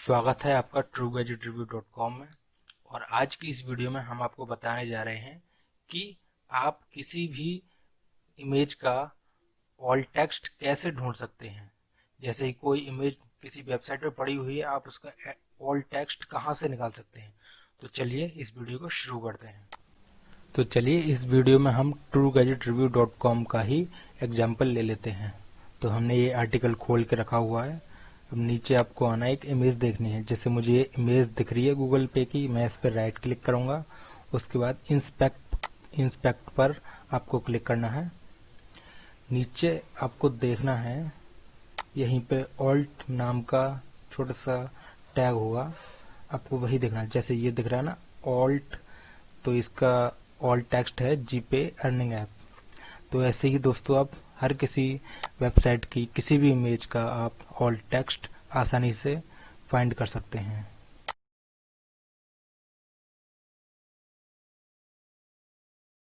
स्वागत है आपका True Gadget Review dot com में। और आज की इस वीडियो में हम आपको बताने जा रहे हैं कि आप किसी भी इमेज का ऑल टेक्स्ट कैसे ढूंढ सकते हैं। जैसे कोई इमेज किसी वेबसाइट पर पड़ी हुई है, आप उसका ऑल टेक्स्ट कहाँ से निकाल सकते हैं। तो चलिए इस वीडियो को शुरू करते हैं। तो चलिए इस वीडियो में हम True Gadget Review dot com का ही एग्ज़ाम्पल ले लेते हैं। तो हमने ये आर्टिकल खोल के रखा हुआ है। अब नीचे आपको आना एक इमेज देखनी है। जैसे मुझे ये इमेज दिख रही है गूगल पे की, मैं इस पर राइट क्लिक करूँगा। उसके बाद इंस्पेक्ट इंस्पेक्ट पर आपको क्लिक करना है। नीचे आपको देखना है, यहीं पे ऑल्ट नाम का छोटा सा टैग होगा। आपको वही देखना है। जैसे ये दिख रहा है ना ऑल्ट तो इसका ऑल्ट टेक्स्ट है जीपे अर्निंग ऐप तो ऐसे ही दोस्तों आप हर किसी वेबसाइट की किसी भी इमेज का आप ऑल टेक्स्ट आसानी से फाइंड कर सकते हैं।